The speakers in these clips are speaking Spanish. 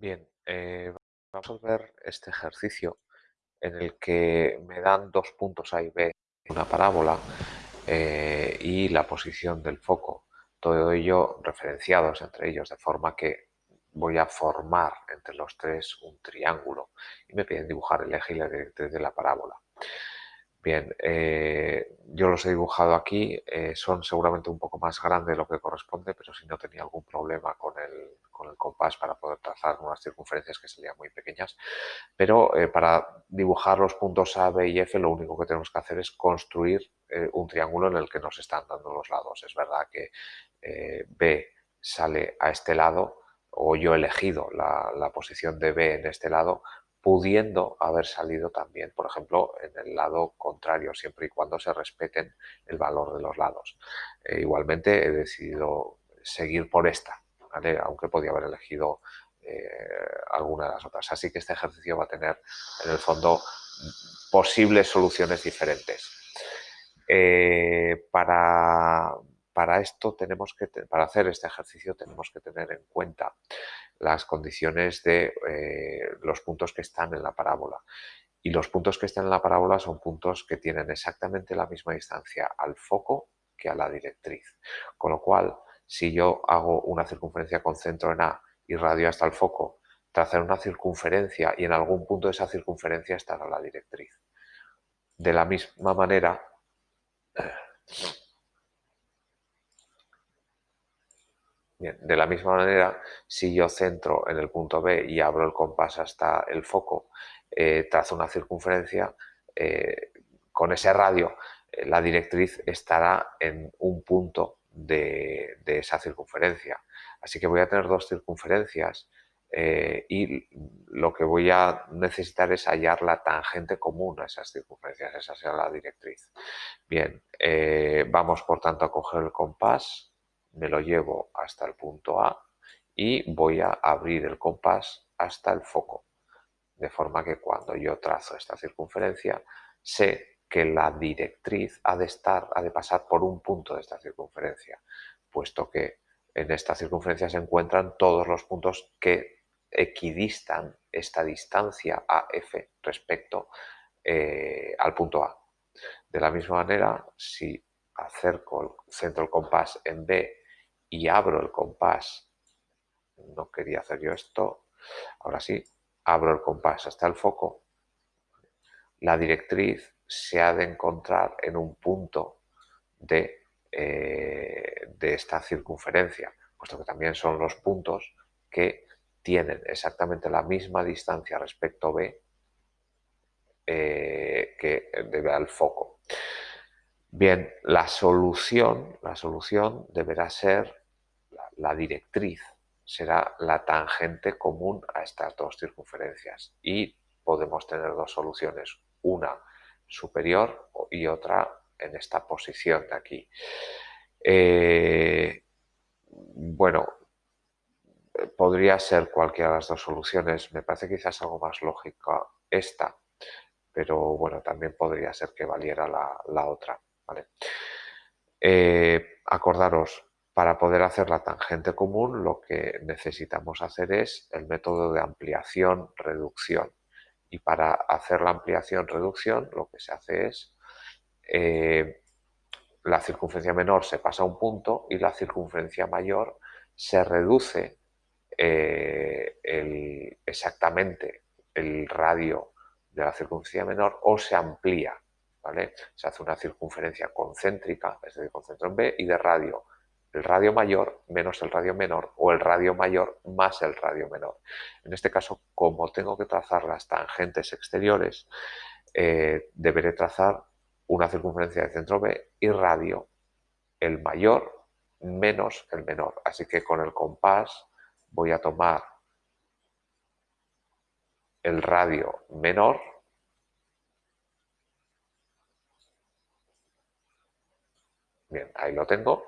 Bien, eh, vamos a ver este ejercicio en el que me dan dos puntos A y B, una parábola eh, y la posición del foco. Todo ello referenciados entre ellos, de forma que voy a formar entre los tres un triángulo y me piden dibujar el eje y la directriz de la parábola. Bien, eh, yo los he dibujado aquí, son seguramente un poco más grandes de lo que corresponde, pero si no tenía algún problema con el, compás para poder trazar unas circunferencias que serían muy pequeñas. Pero eh, para dibujar los puntos A, B y F lo único que tenemos que hacer es construir un triángulo en el que nos están dando los lados. Es verdad que B sale a este lado, o yo he elegido la posición de B en este lado, pudiendo haber salido también, por ejemplo, en el lado contrario, siempre y cuando se respeten el valor de los lados. Eh, igualmente he decidido seguir por esta, aunque podía haber elegido eh, alguna de las otras. Así que este ejercicio va a tener, en el fondo, posibles soluciones diferentes. Eh, para, para esto tenemos que, para hacer este ejercicio tenemos que tener en cuenta las condiciones de eh, los puntos que están en la parábola. Y los puntos que están en la parábola son puntos que tienen exactamente la misma distancia al foco que a la directriz. Con lo cual, si yo hago una circunferencia con centro en A y radio hasta el foco, trazar una circunferencia y en algún punto de esa circunferencia estará la directriz. De la misma manera, de la misma manera, si yo centro en el punto B y abro el compás hasta el foco, eh, trazo una circunferencia, eh, con ese radio eh, la directriz estará en un punto de, esa circunferencia. Así que voy a tener dos circunferencias y lo que voy a necesitar es hallar la tangente común a esas circunferencias, esa será la directriz. Bien, vamos por tanto a coger el compás, me lo llevo hasta el punto A y voy a abrir el compás hasta el foco. De forma que cuando yo trazo esta circunferencia, sé que la directriz ha de, estar, ha de pasar por un punto de esta circunferencia, puesto que en esta circunferencia se encuentran todos los puntos que equidistan esta distancia AF respecto eh, al punto A. De la misma manera, si acerco, centro el compás en B y abro el compás, no quería hacer yo esto, ahora sí, abro el compás hasta el foco, la directriz se ha de encontrar en un punto de, eh, de esta circunferencia, puesto que también son los puntos que tienen exactamente la misma distancia respecto B eh, que debe al foco. Bien, la solución, la solución deberá ser la, directriz, será la tangente común a estas dos circunferencias y podemos tener dos soluciones, una superior y otra en esta posición de aquí. Eh, bueno, podría ser cualquiera de las dos soluciones, me parece quizás algo más lógica esta, pero bueno, también podría ser que valiera la otra. Eh, acordaros, para poder hacer la tangente común lo que necesitamos hacer es el método de ampliación-reducción. Y para hacer la ampliación-reducción lo que se hace es eh, la circunferencia menor se pasa a un punto y la circunferencia mayor se reduce eh, exactamente el radio de la circunferencia menor o se amplía se hace una circunferencia concéntrica, es decir, con centro en B, y de radio. El radio mayor menos el radio menor o el radio mayor más el radio menor. En este caso, como tengo que trazar las tangentes exteriores, eh, deberé trazar una circunferencia de centro B y radio el mayor menos el menor. Así que con el compás voy a tomar el radio menor Bien, ahí lo tengo.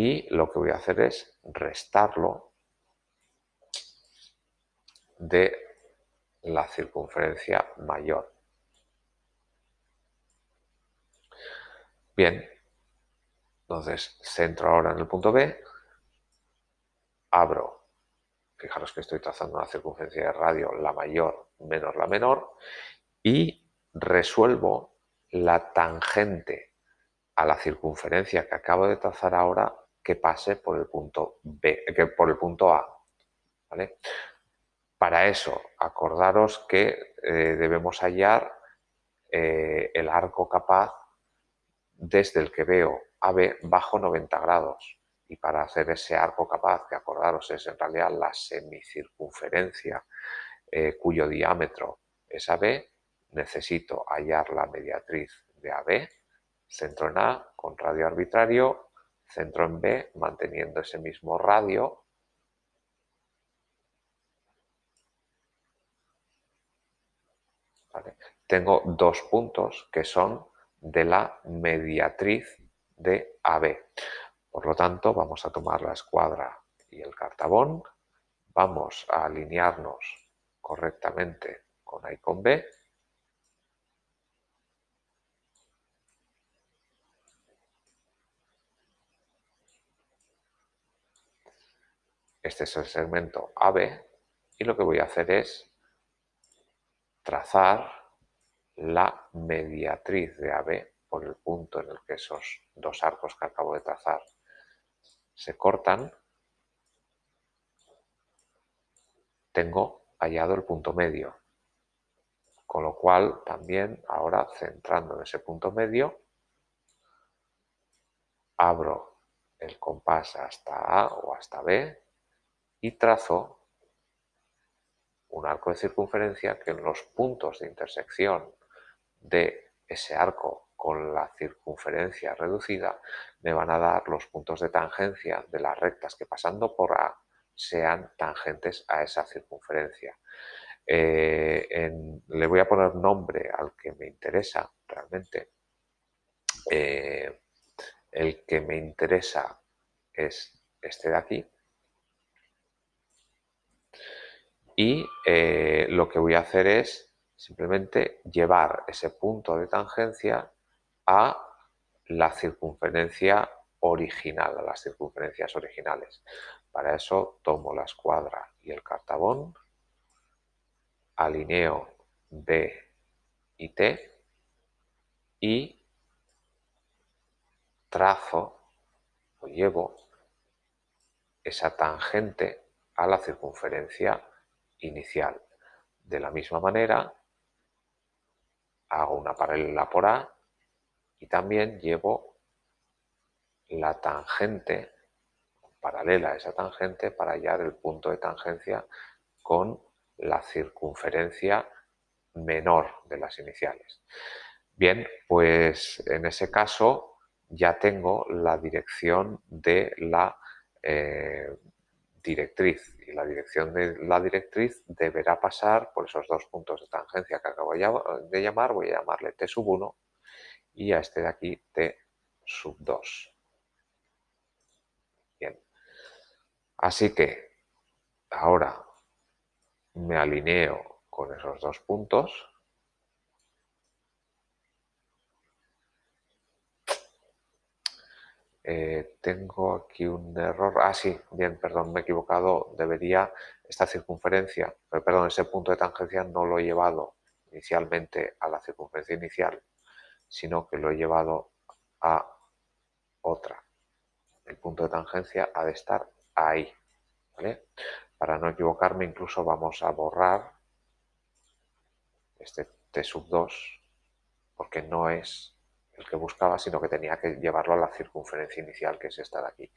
Y lo que voy a hacer es restarlo de la circunferencia mayor. Bien, entonces centro ahora en el punto B, abro fijaros que estoy trazando una circunferencia de radio, la mayor menos la menor, y resuelvo la tangente a la circunferencia que acabo de trazar ahora que pase por el punto B, que por el punto A. Para eso, acordaros que eh, debemos hallar eh, el arco capaz desde el que veo AB bajo 90 grados. Y para hacer ese arco capaz, que acordaros es en realidad la semicircunferencia eh, cuyo diámetro es AB, necesito hallar la mediatriz de AB, centro en A con radio arbitrario, centro en B manteniendo ese mismo radio. Tengo dos puntos que son de la mediatriz de AB. Por lo tanto, vamos a tomar la escuadra y el cartabón, vamos a alinearnos correctamente con A y con B, Este es el segmento AB y lo que voy a hacer es trazar la mediatriz de AB por el punto en el que esos dos arcos que acabo de trazar se cortan, tengo hallado el punto medio. Con lo cual, también ahora centrando en ese punto medio, abro el compás hasta A o hasta B y trazo un arco de circunferencia que en los puntos de intersección de ese arco con la circunferencia reducida me van a dar los puntos de tangencia de las rectas que pasando por A sean tangentes a esa circunferencia. Eh, le voy a poner nombre al que me interesa realmente. Eh, el que me interesa es este de aquí. Y eh, lo que voy a hacer es simplemente llevar ese punto de tangencia a la circunferencia original, a las circunferencias originales. Para eso tomo la escuadra y el cartabón, alineo B y T y trazo o llevo esa tangente a la circunferencia inicial. De la misma manera, hago una paralela por A y también llevo la tangente paralela a esa tangente para hallar el punto de tangencia con la circunferencia menor de las iniciales. Bien, pues en ese caso ya tengo la dirección de la eh, directriz y la dirección de la directriz deberá pasar por esos dos puntos de tangencia que acabo de llamar, voy a llamarle T sub 1 y a este de aquí T sub 2. Bien, así que ahora me alineo con esos dos puntos Eh, tengo aquí un error. Ah, sí, bien, perdón, me he equivocado. Debería esta circunferencia, eh, perdón, ese punto de tangencia no lo he llevado inicialmente a la circunferencia inicial, sino que lo he llevado a otra. El punto de tangencia ha de estar ahí. Para no equivocarme, incluso vamos a borrar este T sub 2, porque no es el que buscaba, sino que tenía que llevarlo a la circunferencia inicial, que es esta de aquí.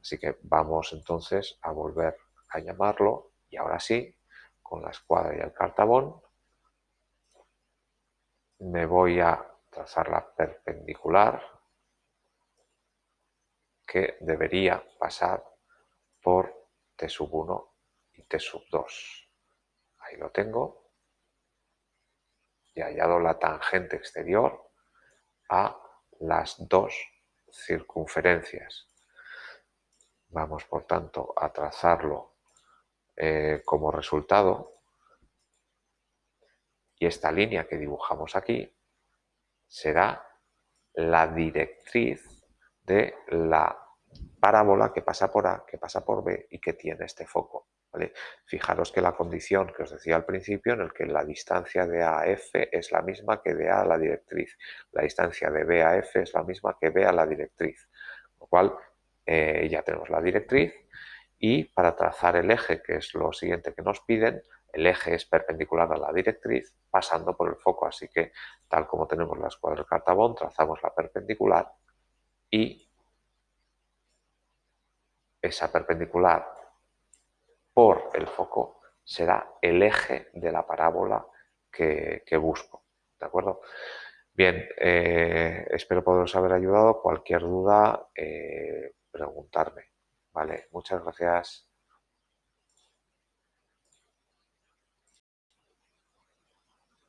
Así que vamos entonces a volver a llamarlo y ahora sí, con la escuadra y el cartabón, me voy a trazar la perpendicular que debería pasar por T sub 1 y T sub 2. Ahí lo tengo. Y hallado la tangente exterior a las dos circunferencias. Vamos, por tanto, a trazarlo eh, como resultado. Y esta línea que dibujamos aquí será la directriz de la parábola que pasa por A, que pasa por B y que tiene este foco. Fijaros que la condición que os decía al principio, en el que la distancia de A a F es la misma que de A a la directriz, la distancia de B a F es la misma que B a la directriz, lo cual eh, ya tenemos la directriz y para trazar el eje, que es lo siguiente que nos piden, el eje es perpendicular a la directriz pasando por el foco, así que tal como tenemos la escuadra de Cartabón, trazamos la perpendicular y esa perpendicular por el foco será el eje de la parábola que, busco. ¿De acuerdo? Bien, eh, espero poderos haber ayudado. Cualquier duda, eh, preguntarme. Vale, muchas gracias.